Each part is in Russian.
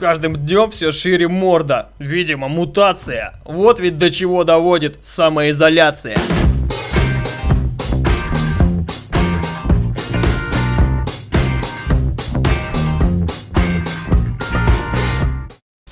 каждым днем все шире морда. Видимо, мутация. Вот ведь до чего доводит самоизоляция.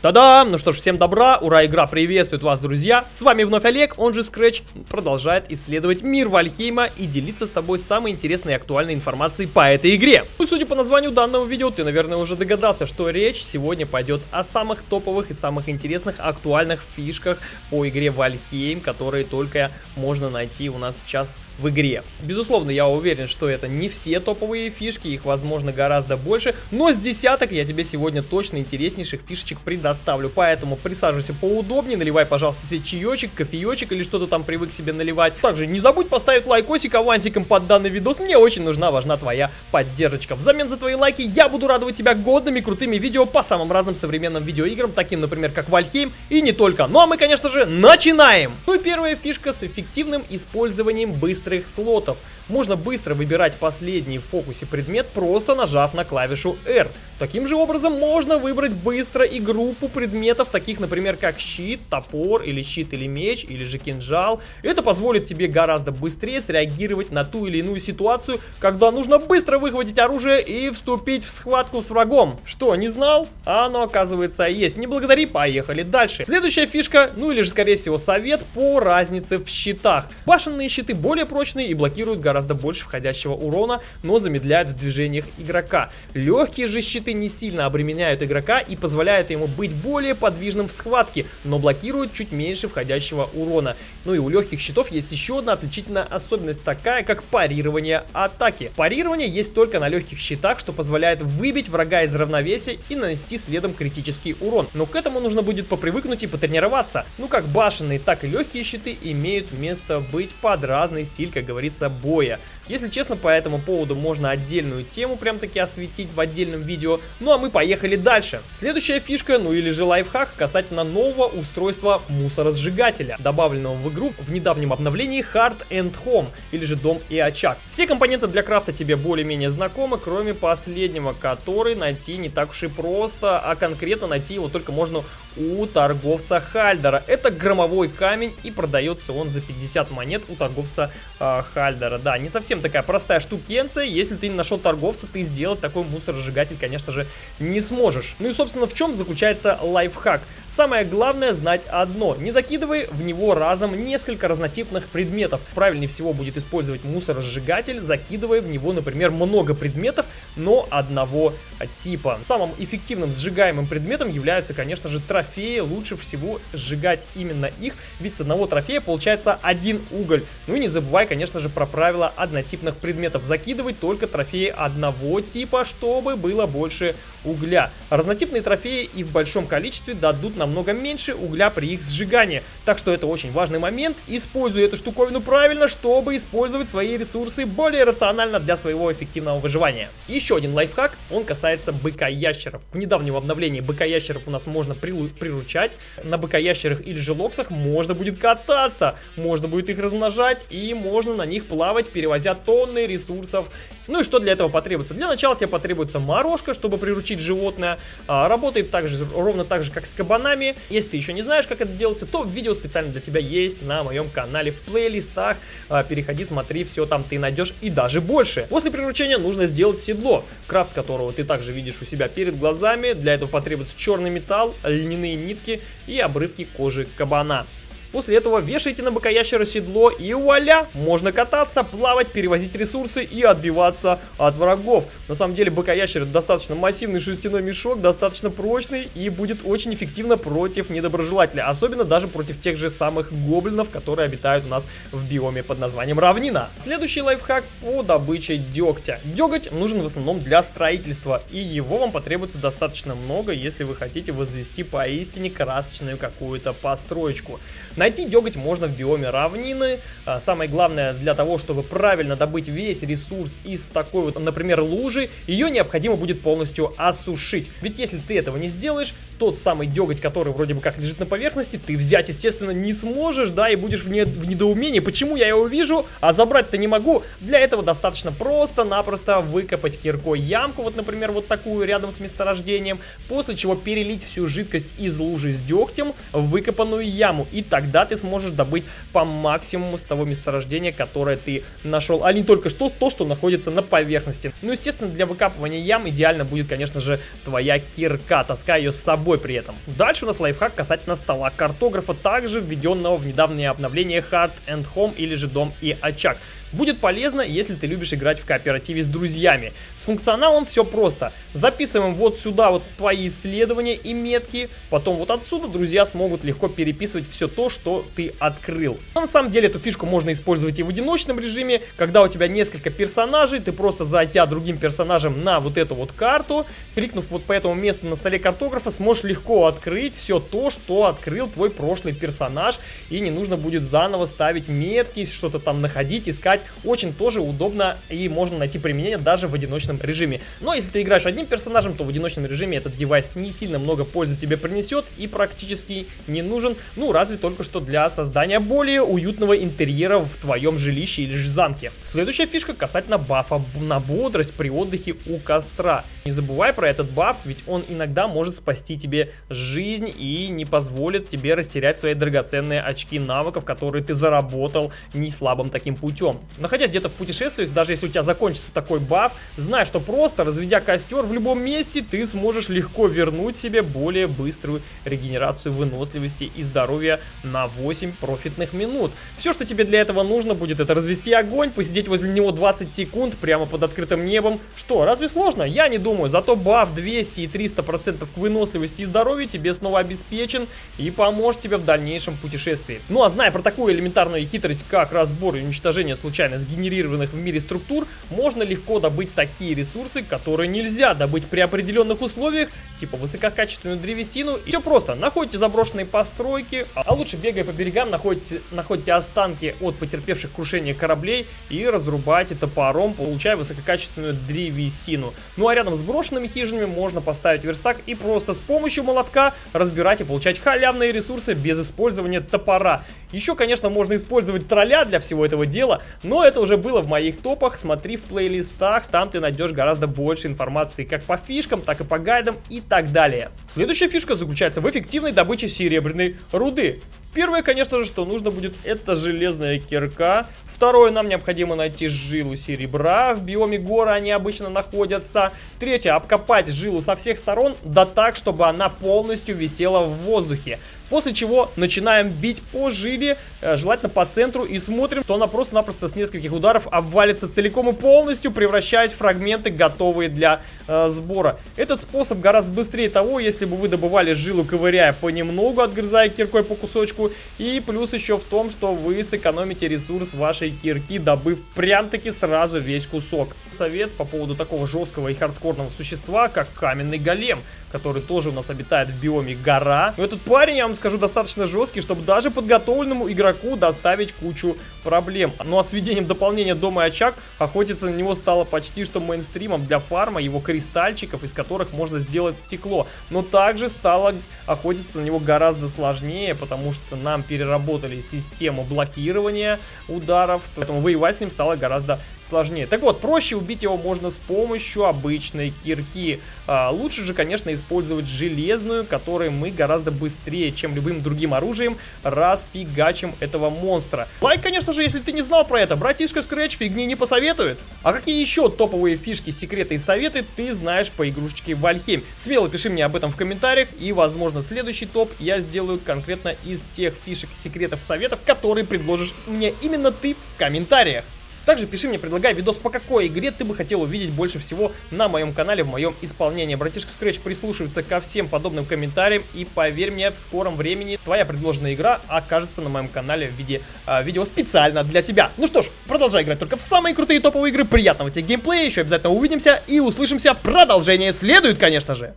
Та-дам! Ну что ж, всем добра, ура, игра приветствует вас, друзья! С вами вновь Олег, он же Scratch, продолжает исследовать мир Вальхейма и делиться с тобой самой интересной и актуальной информацией по этой игре. Ну, судя по названию данного видео, ты, наверное, уже догадался, что речь сегодня пойдет о самых топовых и самых интересных актуальных фишках по игре Valheim, которые только можно найти у нас сейчас в игре. Безусловно, я уверен, что это не все топовые фишки, их, возможно, гораздо больше, но с десяток я тебе сегодня точно интереснейших фишечек предоставлю, поэтому присаживайся поудобнее, наливай, пожалуйста, себе чаечек, кофеечек или что-то там привык себе наливать. Также не забудь поставить лайкосик авансиком под данный видос, мне очень нужна, важна твоя поддержка. Взамен за твои лайки я буду радовать тебя годными, крутыми видео по самым разным современным видеоиграм, таким, например, как Valheim и не только. Ну а мы, конечно же, начинаем! Ну и первая фишка с эффективным использованием быстрых слотов. Можно быстро выбирать последний в фокусе предмет, просто нажав на клавишу R. Таким же образом можно выбрать быстро и группу предметов, таких, например, как щит, топор, или щит или меч, или же кинжал. Это позволит тебе гораздо быстрее среагировать на ту или иную ситуацию, когда нужно быстро выхватить оружие и вступить в схватку с врагом. Что, не знал? А оно, оказывается, есть. Не благодари, поехали дальше. Следующая фишка, ну или же, скорее всего, совет по разнице в щитах. Башенные щиты более прочные и блокируют гораздо больше входящего урона, но замедляют в движениях игрока. Легкие же щиты не сильно обременяют игрока и позволяют ему быть более подвижным в схватке, но блокируют чуть меньше входящего урона. Ну и у легких щитов есть еще одна отличительная особенность, такая как парирование атаки. Парирование есть только на легких щитах, что позволяет выбить врага из равновесия и нанести следом критический урон. Но к этому нужно будет попривыкнуть и потренироваться. Ну как башенные, так и легкие щиты имеют место быть под разный стиль, как говорится, боя. Если честно, по этому поводу можно отдельную тему прям таки осветить в отдельном видео. Ну а мы поехали дальше. Следующая фишка, ну или же лайфхак, касательно нового устройства мусоросжигателя, добавленного в игру в недавнем обновлении Hard and Home, или же Дом и Очаг. Все компоненты для крафта тебе более-менее знакомы, кроме последнего, который найти не так уж и просто, а конкретно найти его только можно у торговца Хальдера. Это громовой камень и продается он за 50 монет у торговца э, Хальдера. Да, не совсем такая простая штукенция. Если ты не нашел торговца, ты сделать такой мусоросжигатель, конечно же, не сможешь. Ну и, собственно, в чем заключается лайфхак? Самое главное знать одно. Не закидывай в него разом несколько разнотипных предметов. Правильнее всего будет использовать мусоросжигатель, закидывая в него, например, много предметов, но одного типа. Самым эффективным сжигаемым предметом являются, конечно же, трофеи. Лучше всего сжигать именно их, ведь с одного трофея получается один уголь. Ну и не забывай, конечно же, про правила однотипных предметов. Закидывать только трофеи одного типа, чтобы было больше угля. Разнотипные трофеи и в большом количестве дадут намного меньше угля при их сжигании. Так что это очень важный момент. Используй эту штуковину правильно, чтобы использовать свои ресурсы более рационально для своего эффективного выживания. Еще один лайфхак, он касается быка-ящеров. В недавнем обновлении быка-ящеров у нас можно приручать. На быка-ящерах или же локсах можно будет кататься, можно будет их размножать и можно на них плавать, перевозя тонны ресурсов. Ну и что для этого потребуется? Для начала тебе потребуется морожка, чтобы приручить животное. А, работает также, ровно так же, как с кабанами. Если ты еще не знаешь, как это делается, то видео специально для тебя есть на моем канале в плейлистах. А, переходи, смотри, все там ты найдешь и даже больше. После приручения нужно сделать седло, крафт которого ты также видишь у себя перед глазами. Для этого потребуется черный металл, льняные нитки и обрывки кожи кабана. После этого вешайте на бокоящера седло и вуаля, можно кататься, плавать, перевозить ресурсы и отбиваться от врагов. На самом деле бокоящер достаточно массивный шерстяной мешок, достаточно прочный и будет очень эффективно против недоброжелателя. Особенно даже против тех же самых гоблинов, которые обитают у нас в биоме под названием равнина. Следующий лайфхак по добыче дегтя. Деготь нужен в основном для строительства и его вам потребуется достаточно много, если вы хотите возвести поистине красочную какую-то построечку. Найти деготь можно в биоме равнины. А, самое главное, для того, чтобы правильно добыть весь ресурс из такой вот, например, лужи, ее необходимо будет полностью осушить. Ведь если ты этого не сделаешь, тот самый деготь, который вроде бы как лежит на поверхности, ты взять, естественно, не сможешь, да, и будешь в, не, в недоумении, почему я его вижу, а забрать-то не могу. Для этого достаточно просто-напросто выкопать киркой ямку, вот, например, вот такую рядом с месторождением, после чего перелить всю жидкость из лужи с дегтем в выкопанную яму, и тогда ты сможешь добыть по максимуму с того месторождения, которое ты нашел, а не только что то, что находится на поверхности. Ну, естественно, для выкапывания ям идеально будет, конечно же, твоя кирка, таскай ее с собой собой при этом. Дальше у нас лайфхак касательно стола картографа, также введенного в недавнее обновление Hard and Home или же Дом и Очаг. Будет полезно, если ты любишь играть в кооперативе с друзьями. С функционалом все просто. Записываем вот сюда вот твои исследования и метки, потом вот отсюда друзья смогут легко переписывать все то, что ты открыл. Но на самом деле эту фишку можно использовать и в одиночном режиме, когда у тебя несколько персонажей, ты просто зайдя другим персонажем на вот эту вот карту, кликнув вот по этому месту на столе картографа, сможешь легко открыть все то, что открыл твой прошлый персонаж, и не нужно будет заново ставить метки, что-то там находить, искать играть очень тоже удобно и можно найти применение даже в одиночном режиме. Но если ты играешь одним персонажем, то в одиночном режиме этот девайс не сильно много пользы тебе принесет и практически не нужен, ну разве только что для создания более уютного интерьера в твоем жилище или же замке. Следующая фишка касательно бафа на бодрость при отдыхе у костра. Не забывай про этот баф, ведь он иногда может спасти тебе жизнь и не позволит тебе растерять свои драгоценные очки навыков, которые ты заработал не слабым таким путем. Находясь где-то в путешествиях, даже если у тебя закончится такой баф, знай, что просто разведя костер в любом месте, ты сможешь легко вернуть себе более быструю регенерацию выносливости и здоровья на 8 профитных минут. Все, что тебе для этого нужно будет, это развести огонь, посидеть возле него 20 секунд прямо под открытым небом. Что, разве сложно? Я не думаю. Зато баф 200 и 300% процентов к выносливости и здоровью тебе снова обеспечен и поможет тебе в дальнейшем путешествии. Ну а зная про такую элементарную хитрость, как разбор и уничтожение случайных случайно сгенерированных в мире структур, можно легко добыть такие ресурсы, которые нельзя добыть при определенных условиях, типа высококачественную древесину. И все просто, находите заброшенные постройки, а лучше бегая по берегам, находите, находите останки от потерпевших крушение кораблей и разрубайте топором, получая высококачественную древесину. Ну а рядом с брошенными хижинами можно поставить верстак и просто с помощью молотка разбирать и получать халявные ресурсы без использования топора. Еще, конечно, можно использовать тролля для всего этого дела, но это уже было в моих топах, смотри в плейлистах, там ты найдешь гораздо больше информации как по фишкам, так и по гайдам и так далее. Следующая фишка заключается в эффективной добыче серебряной руды. Первое, конечно же, что нужно будет, это железная кирка. Второе, нам необходимо найти жилу серебра. В биоме гора они обычно находятся. Третье, обкопать жилу со всех сторон, да так, чтобы она полностью висела в воздухе. После чего начинаем бить по жиле, э, желательно по центру, и смотрим, что она просто-напросто с нескольких ударов обвалится целиком и полностью, превращаясь в фрагменты, готовые для э, сбора. Этот способ гораздо быстрее того, если бы вы добывали жилу, ковыряя понемногу, отгрызая киркой по кусочку. И плюс еще в том, что вы сэкономите ресурс вашей кирки, добыв прям-таки сразу весь кусок. Совет по поводу такого жесткого и хардкорного существа, как каменный голем который тоже у нас обитает в биоме гора. Но этот парень, я вам скажу, достаточно жесткий, чтобы даже подготовленному игроку доставить кучу проблем. Ну а с введением дополнения Дома и Очаг, охотиться на него стало почти что мейнстримом для фарма, его кристальчиков, из которых можно сделать стекло. Но также стало охотиться на него гораздо сложнее, потому что нам переработали систему блокирования ударов, поэтому воевать с ним стало гораздо сложнее. Так вот, проще убить его можно с помощью обычной кирки. А, лучше же, конечно, использовать железную, которой мы гораздо быстрее, чем любым другим оружием, расфигачим этого монстра. Лайк, конечно же, если ты не знал про это. Братишка Scratch фигни не посоветует. А какие еще топовые фишки, секреты и советы ты знаешь по игрушечке Valheim? Смело пиши мне об этом в комментариях, и, возможно, следующий топ я сделаю конкретно из тех фишек, секретов, советов, которые предложишь мне именно ты в комментариях. Также пиши мне, предлагай видос, по какой игре ты бы хотел увидеть больше всего на моем канале, в моем исполнении. Братишка Scratch прислушивается ко всем подобным комментариям, и поверь мне, в скором времени твоя предложенная игра окажется на моем канале в виде э, видео специально для тебя. Ну что ж, продолжай играть только в самые крутые топовые игры, приятного тебе геймплея, еще обязательно увидимся и услышимся. Продолжение следует, конечно же.